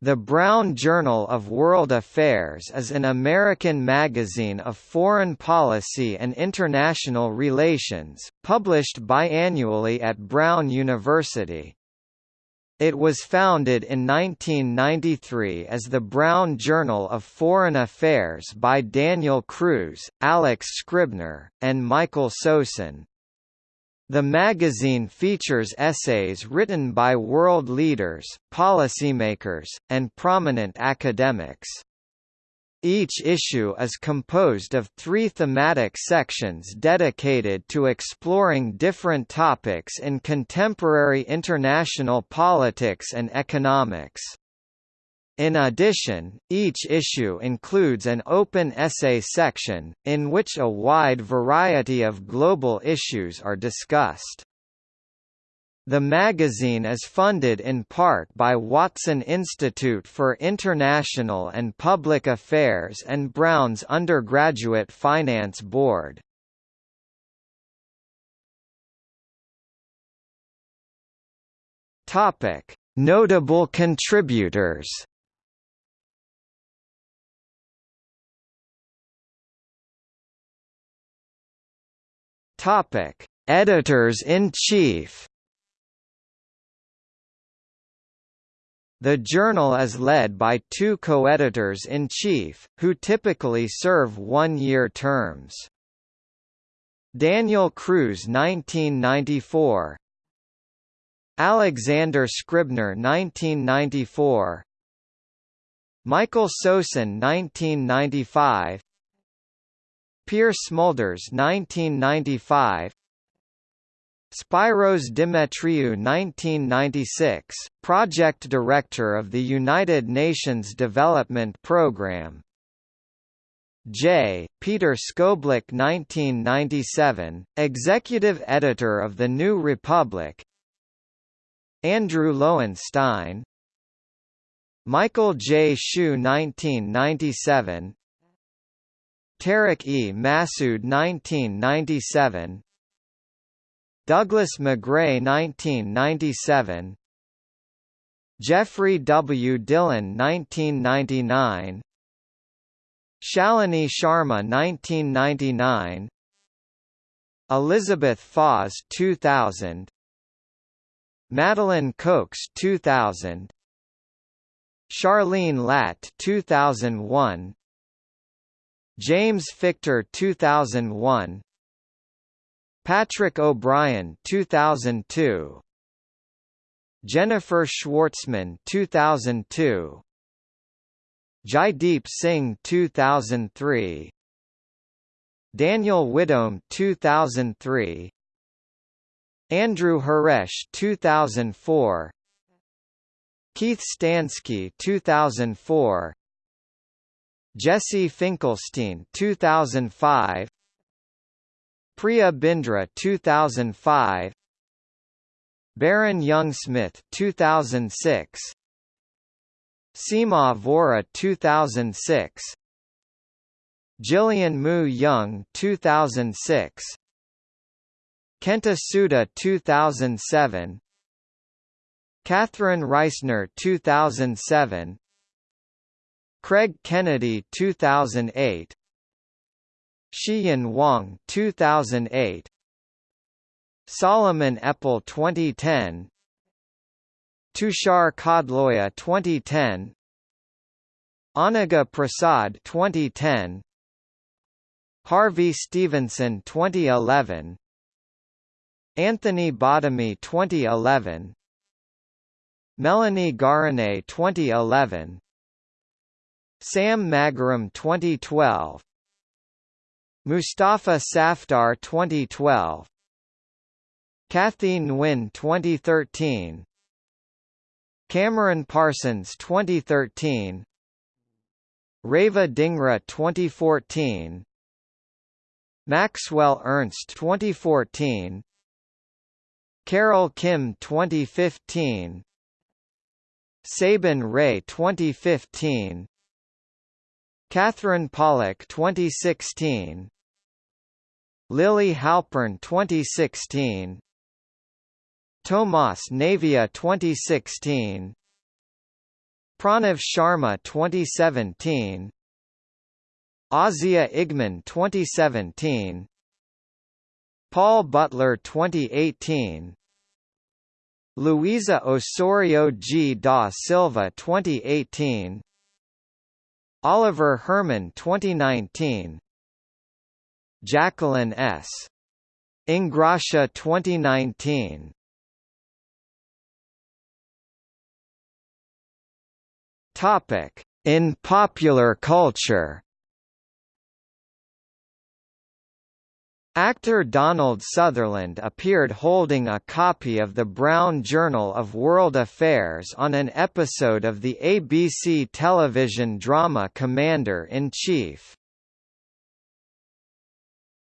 The Brown Journal of World Affairs is an American magazine of foreign policy and international relations, published biannually at Brown University. It was founded in 1993 as the Brown Journal of Foreign Affairs by Daniel Cruz, Alex Scribner, and Michael Sosin. The magazine features essays written by world leaders, policymakers, and prominent academics. Each issue is composed of three thematic sections dedicated to exploring different topics in contemporary international politics and economics. In addition, each issue includes an open essay section, in which a wide variety of global issues are discussed. The magazine is funded in part by Watson Institute for International and Public Affairs and Brown's Undergraduate Finance Board. Notable contributors Topic: Editors-in-Chief. The journal is led by two co-editors-in-chief, who typically serve one-year terms. Daniel Cruz 1994 Alexander Scribner 1994 Michael Sosin 1995 Pierre Smulders 1995 Spyros Demetriou 1996, Project Director of the United Nations Development Programme J. Peter Scoblic 1997, Executive Editor of The New Republic Andrew Loewenstein Michael J. Shu 1997 Tariq E. Masood 1997 Douglas McGray 1997 Jeffrey W. Dillon 1999 Shalini Sharma 1999 Elizabeth Foss 2000 Madeline Cox 2000 Charlene Latt 2001 James Fichter 2001 Patrick O'Brien 2002 Jennifer Schwartzman 2002 Jaideep Singh 2003 Daniel Widom 2003 Andrew Haresh 2004 Keith Stansky 2004 Jesse Finkelstein 2005 Priya Bindra 2005 Baron Young Smith 2006 Seema Vora 2006 Jillian Mu Young 2006 Kenta Suda 2007 Catherine Reisner 2007 Craig Kennedy 2008 Shiyan Wang 2008 Solomon Eppel 2010 Tushar Khodloya 2010 Anaga Prasad 2010 Harvey Stevenson 2011 Anthony Bottomy 2011 Melanie Garinay 2011 Sam Magaram 2012 Mustafa Safdar 2012 Kathy Nguyen 2013 Cameron Parsons 2013 Reva Dhingra 2014 Maxwell Ernst 2014 Carol Kim 2015 Sabin Ray 2015 Catherine Pollock 2016 Lily Halpern 2016 Tomas Navia 2016 Pranav Sharma 2017 Ozia Igman 2017 Paul Butler 2018 Luísa Osorio G. da Silva 2018 Oliver Herman 2019 Jacqueline S. Ingrascia 2019 Topic: In popular culture. Actor Donald Sutherland appeared holding a copy of the Brown Journal of World Affairs on an episode of the ABC television drama Commander-in-Chief.